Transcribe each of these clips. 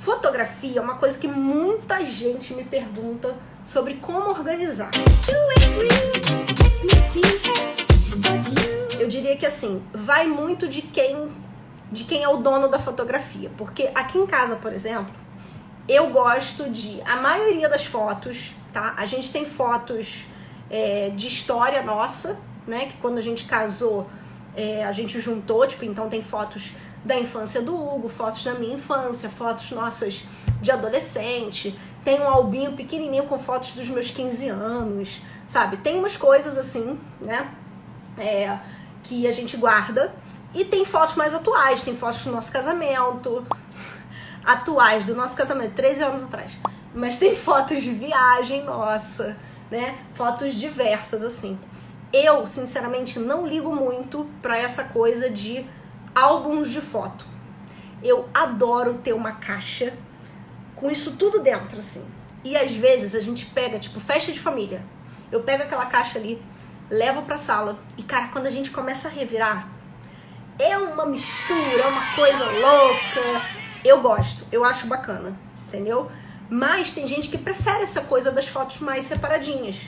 Fotografia é uma coisa que muita gente me pergunta sobre como organizar. Eu diria que assim, vai muito de quem, de quem é o dono da fotografia. Porque aqui em casa, por exemplo, eu gosto de, a maioria das fotos, tá? A gente tem fotos é, de história nossa, né? Que quando a gente casou, é, a gente juntou, tipo, então tem fotos da infância do Hugo, fotos da minha infância, fotos nossas de adolescente, tem um albinho pequenininho com fotos dos meus 15 anos, sabe? Tem umas coisas assim, né? É, que a gente guarda. E tem fotos mais atuais, tem fotos do nosso casamento, atuais do nosso casamento, 13 anos atrás. Mas tem fotos de viagem nossa, né? Fotos diversas, assim. Eu, sinceramente, não ligo muito pra essa coisa de álbuns de foto. Eu adoro ter uma caixa com isso tudo dentro, assim. E às vezes a gente pega, tipo, festa de família. Eu pego aquela caixa ali, levo pra sala e, cara, quando a gente começa a revirar, é uma mistura, é uma coisa louca. Eu gosto, eu acho bacana, entendeu? Mas tem gente que prefere essa coisa das fotos mais separadinhas,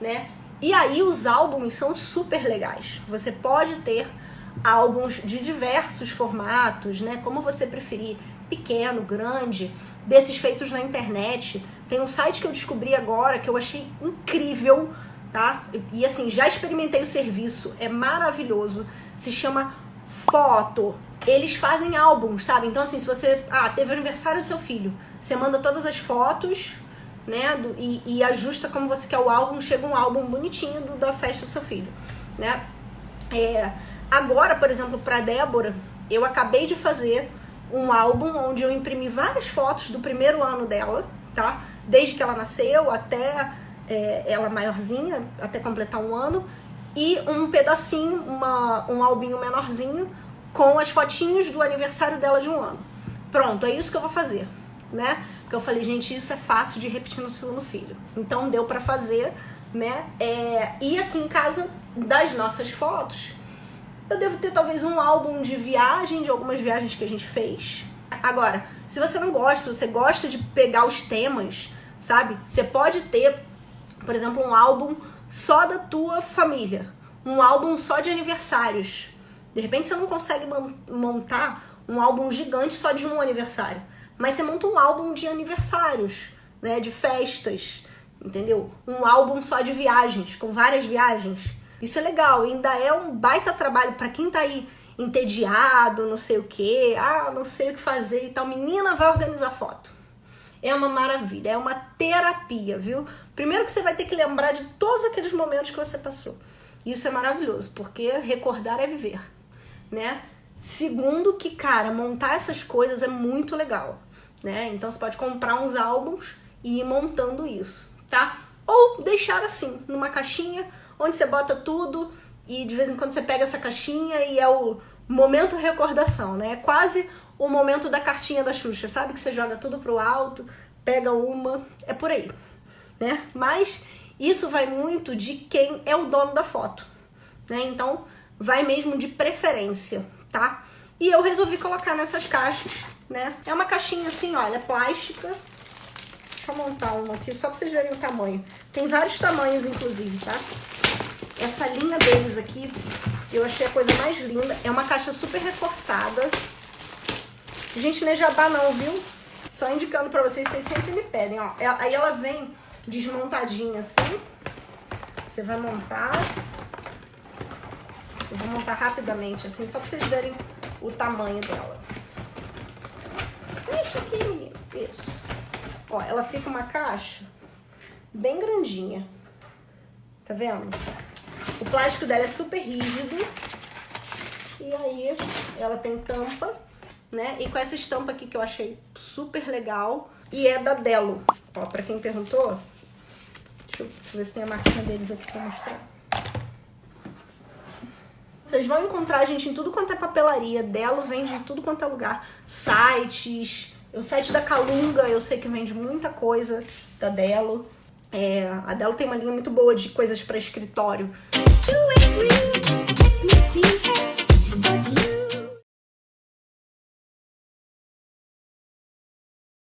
né? E aí os álbuns são super legais. Você pode ter álbuns de diversos formatos, né? Como você preferir, pequeno, grande, desses feitos na internet. Tem um site que eu descobri agora que eu achei incrível, tá? E assim, já experimentei o serviço, é maravilhoso. Se chama Foto. Eles fazem álbuns, sabe? Então assim, se você, ah, teve o aniversário do seu filho, você manda todas as fotos, né? Do, e, e, ajusta como você quer o álbum, chega um álbum bonitinho do, da festa do seu filho, né? É, Agora, por exemplo, para Débora, eu acabei de fazer um álbum onde eu imprimi várias fotos do primeiro ano dela, tá? Desde que ela nasceu até é, ela maiorzinha, até completar um ano, e um pedacinho, uma, um albinho menorzinho com as fotinhos do aniversário dela de um ano. Pronto, é isso que eu vou fazer, né? Porque eu falei, gente, isso é fácil de repetir no segundo filho. Então deu para fazer, né? É, e aqui em casa, das nossas fotos, eu devo ter talvez um álbum de viagem, de algumas viagens que a gente fez. Agora, se você não gosta, se você gosta de pegar os temas, sabe? Você pode ter, por exemplo, um álbum só da tua família, um álbum só de aniversários. De repente você não consegue montar um álbum gigante só de um aniversário, mas você monta um álbum de aniversários, né, de festas, entendeu? Um álbum só de viagens, com várias viagens. Isso é legal, ainda é um baita trabalho para quem tá aí entediado, não sei o que, ah, não sei o que fazer e tal. Menina, vai organizar foto. É uma maravilha, é uma terapia, viu? Primeiro que você vai ter que lembrar de todos aqueles momentos que você passou. Isso é maravilhoso, porque recordar é viver, né? Segundo que, cara, montar essas coisas é muito legal, né? Então você pode comprar uns álbuns e ir montando isso, tá? Ou deixar assim, numa caixinha onde você bota tudo e de vez em quando você pega essa caixinha e é o momento recordação, né? É quase o momento da cartinha da Xuxa, sabe? Que você joga tudo pro alto, pega uma, é por aí, né? Mas isso vai muito de quem é o dono da foto, né? Então, vai mesmo de preferência, tá? E eu resolvi colocar nessas caixas, né? É uma caixinha assim, olha, plástica. Deixa eu montar uma aqui só pra vocês verem o tamanho. Tem vários tamanhos, inclusive, tá? Essa linha deles aqui, eu achei a coisa mais linda. É uma caixa super reforçada. Gente, não é jabá não, viu? Só indicando pra vocês, vocês sempre me pedem, ó. Aí ela vem desmontadinha assim. Você vai montar. Eu vou montar rapidamente assim, só pra vocês verem o tamanho dela. Deixa aqui, menino. Isso. Ó, ela fica uma caixa bem grandinha. Tá vendo? O plástico dela é super rígido. E aí ela tem tampa, né? E com essa estampa aqui que eu achei super legal. E é da Delo. Ó, pra quem perguntou, deixa eu ver se tem a marquinha deles aqui pra mostrar. Vocês vão encontrar a gente em tudo quanto é papelaria. Delo vende em tudo quanto é lugar. Sites. O site da Calunga, eu sei que vende muita coisa da Delo. É, a dela tem uma linha muito boa de coisas para escritório. Two and three, see her,